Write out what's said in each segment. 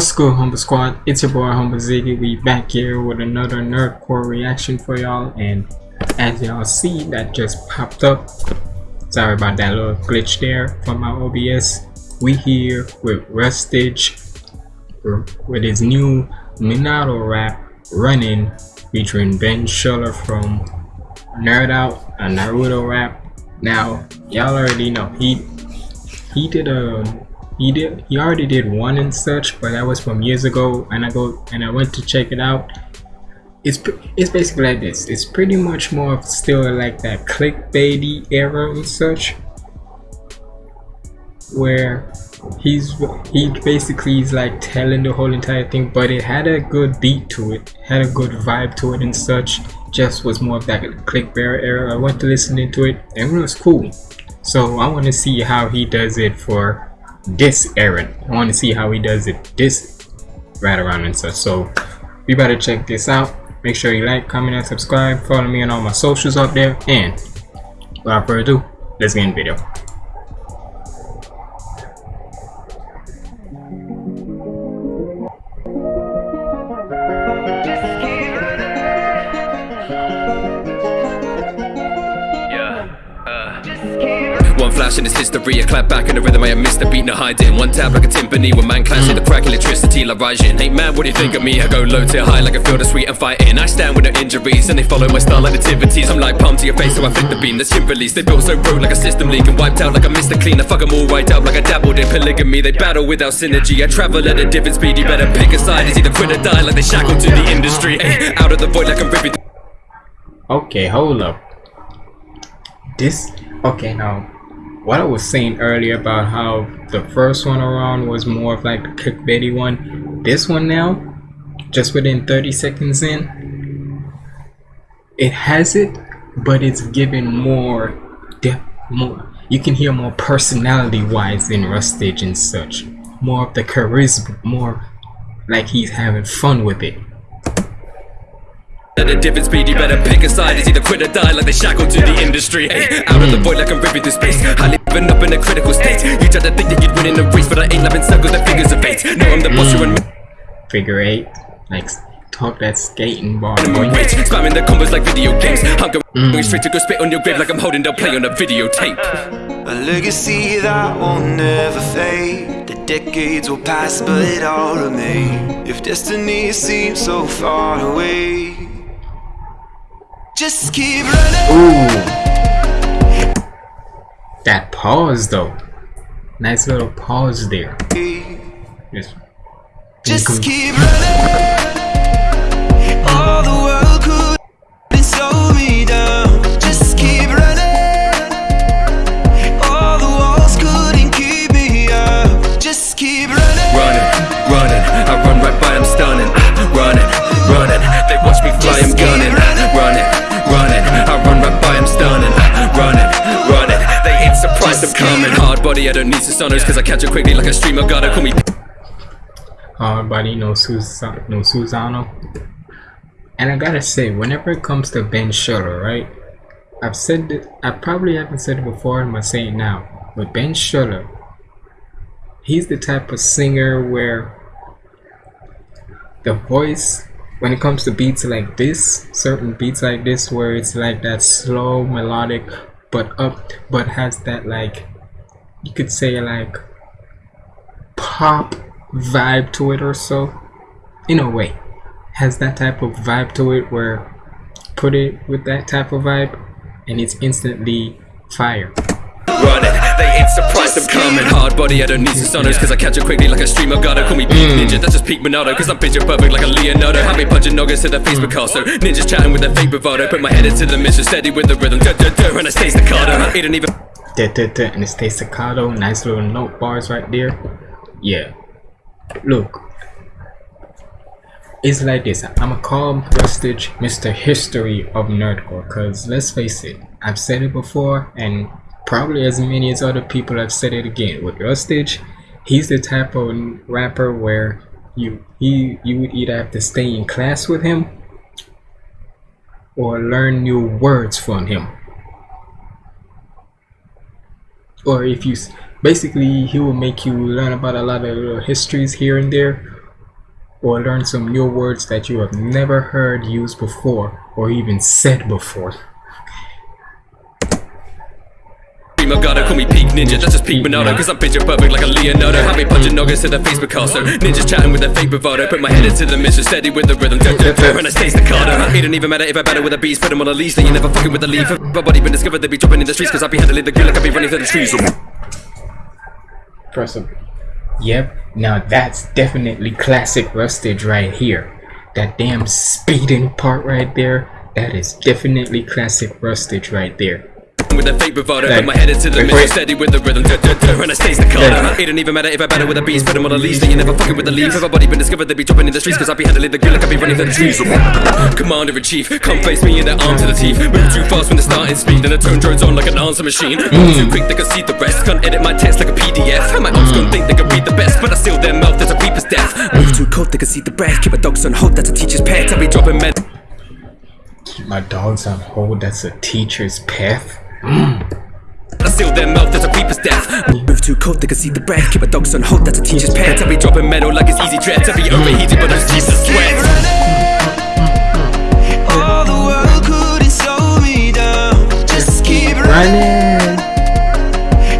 What's good, Humble Squad? It's your boy Humble Ziggy. We back here with another Nerdcore reaction for y'all, and as y'all see, that just popped up. Sorry about that little glitch there from my OBS. We here with Rustage with his new Minato rap running, featuring Ben Schuller from Nerd Out, a Naruto rap. Now, y'all already know he he did a he did he already did one and such but that was from years ago and i go and i went to check it out. It's it's basically like this. It's pretty much more of still like that clickbaity era and such where he's he basically is like telling the whole entire thing but it had a good beat to it had a good vibe to it and such just was more of that clickbait era. I went to listen to it and it was cool. So i want to see how he does it for this errand. I want to see how he does it this right around and such. So we better check this out. Make sure you like, comment, and subscribe. Follow me on all my socials up there. And without further ado, let's get in the video. One flash in this history, a clap back in the rhythm I have missed a beat, no hiding One tap like a timpani, when man clash in the crack electricity like rising Hey man, what do you think of me? I go low to high like I feel the sweet and fighting. I stand with no injuries, and they follow my style like nativities. I'm like palm to your face, so I flip the beam, that's him release. They built so broke like a system leak and wiped out like a Mr. Clean I fuck them all right out like I dabbled in polygamy. They battle without synergy, I travel at a different speed. You better pick a side, it's either quit or die like they shackled to the industry. Hey, Out of the void like I'm ripping Okay, hold up. This, okay now what I was saying earlier about how the first one around was more of like the clickbaity one, this one now, just within 30 seconds in, it has it, but it's given more depth, more. You can hear more personality-wise in Rustage and such. More of the charisma, more like he's having fun with it. At a different speed, you better pick a side. It's either quit or die like they shackled to the industry. Ay, Out of the void like I'm ripping through space. I living up in a critical state. You try to think that you'd win in a race But I ain't. Loving circles and figures of eight. No, I'm the boss, you're Figure eight, like talk that skating bar. Boy Spamming the combos like video games. Hunger mm. going straight to go spit on your grave Like I'm holding the play on a videotape. A legacy that will never fade. The decades will pass but it all remain. If destiny seems so far away just keep running. Ooh. That pause though. Nice little pause there. Yes. Just keep running. I don't need Susanoos Cause I catch it quickly like a streamer Gotta call me uh, Hard body, no, Susan no Susano And I gotta say, whenever it comes to Ben Schuller, right? I've said it, I probably haven't said it before, and I'm gonna say it now. But Ben Schuller, he's the type of singer where the voice when it comes to beats like this certain beats like this where it's like that slow melodic but up but has that like you could say like pop vibe to it or so. In a way has that type of vibe to it where put it with that type of vibe and it's instantly fire. Running They ain't surprised I'm coming. Hard body, I don't need Susanoos Cause I catch it quickly like a streamer. Gotta call me Peak mm. Ninja, that's just peak Minato Cause I'm picture perfect like a Leonardo. Have me punching noggins to the face Picasso. Ninjas chatting with their fake bravado Put my head into the mission Steady with the rhythm. Duh, duh, duh, and I stay staccato It don't even And it stays staccato. Nice little note bars right there. Yeah. Look. It's like this. I'm a call Rustage mr history of nerdcore because let's face it. I've said it before and probably as many as other people have said it again. With Rustage he's the type of rapper where you he you would either have to stay in class with him or learn new words from him or if you basically he will make you learn about a lot of uh, histories here and there or learn some new words that you have never heard used before or even said before. God, call me peak ninja, that's just peak Minato Cause I'm picture perfect like a Leonardo. Have me punching noggins to the face Picasso. Ninjas chatting with a fake bravado. Put my head into the mission, steady with the rhythm. Duh, duh, duh, And I stay staccato It don't even matter if I battle with a beast Put them on a leash, then you never fucking with the leaf. If my body been discovered, they be dropping in the streets Cause I be handling the grill like I be running through the trees Press of Yep, now that's definitely classic Rustage right here. That damn speeding part right there, that is definitely classic Rustage right there. With a fake bravado, Like, put my head into the wait, mission, wait. steady with the rhythm, duh, duh, duh, and I stay staccato. Yeah. It don't even matter if I battle with a beast, put them on a leash, then you never fucking with the leaf. If my body been discovered, they be dropping in the streets, cause I be handling the gear like I be running through the trees. Commander in chief, come face me in the arm to the teeth. Move too fast when the starting speed, and the tone drones on like an answer machine. Mm. Move too quick, they can see the rest. Can't edit my text like a PDF. And my ops gon' think they can read the best, but I seal their mouth, there's a reaper's death. Move too cold, they can see the breath. Keep my dogs on hold, that's a teacher's pet. I be dropping men. Keep my dogs on hold, that's a teacher's path. I seal their mouth, there's a reaper's death. Move too cold, they can see the breath. Keep my dogs on hold, that's a teacher's pet. I be dropping metal like it's easy dread. I be overheated, but I'm steep as sweat. All the world couldn't slow me down. Just keep running.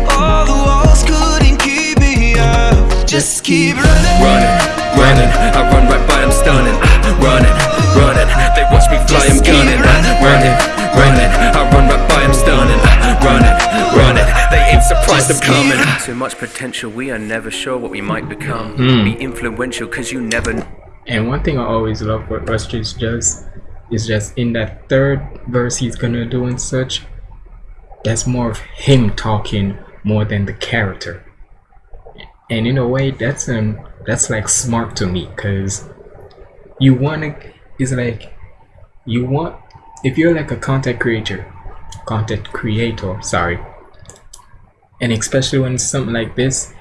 All the walls couldn't keep me out. Just keep running. Running, running, I run right by them stunning. Ah, running, running, I'm coming. Too much potential, we are never sure what we might become. Hmm. Be influential, cause you never. And one thing I always love what Rustage does is just in that third verse he's gonna do and such, that's more of him talking more than the character. And in a way, that's um that's like smart to me, cause you wanna it's like you want if you're like a content creator, content creator, sorry, and especially when it's something like this,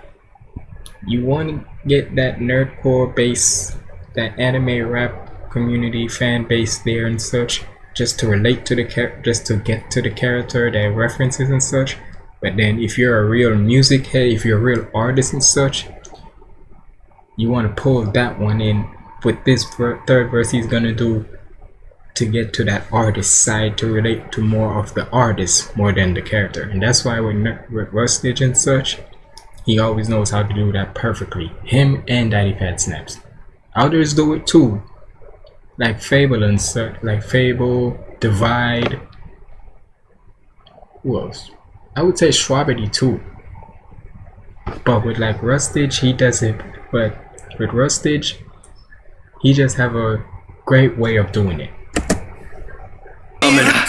you want to get that nerdcore base, that anime rap community fan base there and such, just to relate to the char- just to get to the character, their references and such. But then, if you're a real music head, if you're a real artist and such, you want to pull that one in with this third verse he's gonna do to get to that artist side to relate to more of the artist more than the character. And that's why with, with Rustage and such he always knows how to do that perfectly. Him and Daddyphatsnaps. Others do it too. Like FabvL and such like FabvL Divide. Who else? I would say Shwabadi too. But with like Rustage he does it but with Rustage he just have a great way of doing it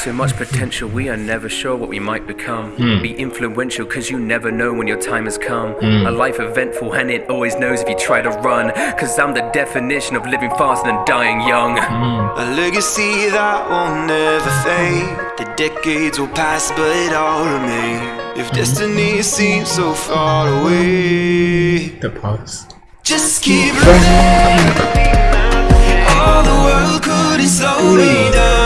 Too much potential, we are never sure what we might become. Hmm. Be influential, cause you never know when your time has come. Hmm. A life eventful, and it always knows if you try to run. Cause I'm the definition of living fast and dying young. Hmm. A legacy that will never fade. The decades will pass, but it all remain. If destiny seems so far away, the pause just keep running. All the world couldn't slow me down.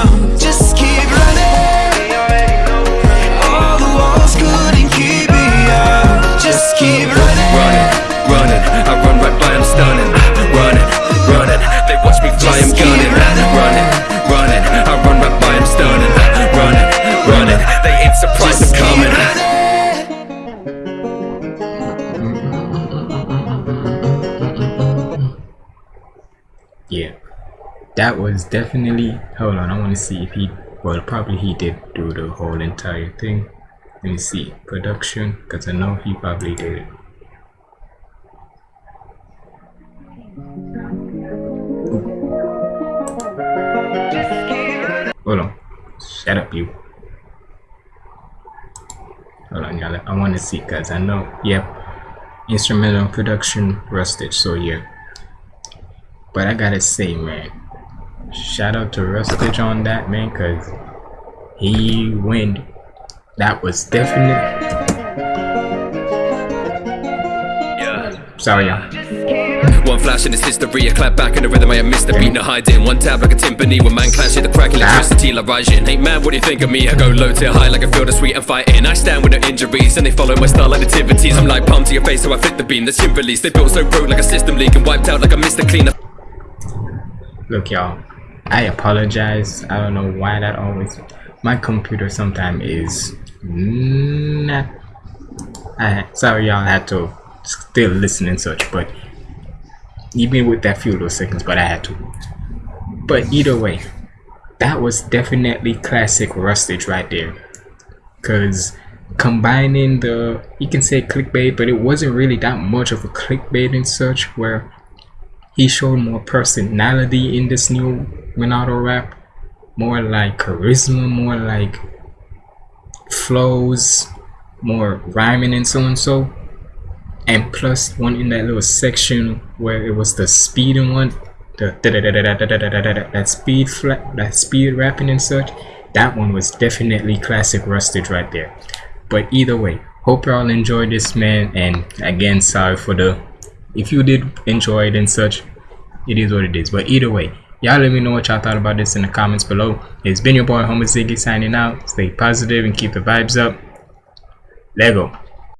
That was definitely. Hold on, I want to see if he. Well, probably he did do the whole entire thing. Let me see production, because I know he probably did it. Hold on, shut up, you. Hold on, y'all. I want to see, cause I know. Yep, instrumental production, Rustage. So yeah. But I gotta say, man, shout out to Rustage on that, man, cause he went. That was definitely. Sorry, y'all. One flash in it's history. I clap back in the rhythm. I am Mr. Beat, no hiding. One tab like a timpani. When man clash, hit the crack electricity ah. like rising. Hey man, what do you think of me? I go low to high like I feel the sweet and fighting. I stand with no injuries and they follow my style like nativities. I'm like palm to your face, so I flip the beam. The chimp release. They built so broke like a system leak and wiped out like a Mr. Cleaner. look y'all i apologize. I don't know why that always my computer sometimes is I, sorry y'all had to still listen and such but even with that few little seconds but i had to. But either way that was definitely classic rustage right there. Because combining the you can say clickbait but it wasn't really that much of a clickbait and such where he showed more personality in this new Minato rap more like charisma more like flows more rhyming and so and so and plus one in that little section where it was the speeding one the that speed flat that speed rapping and such that one was definitely classic rustage right there but either way hope y'all enjoyed this man and again sorry for the if you did enjoy it and such it is what it is. But either way y'all let me know what y'all thought about this in the comments below. It's been your boy Humble Ziggy signing out. Stay positive and keep the vibes up. Lego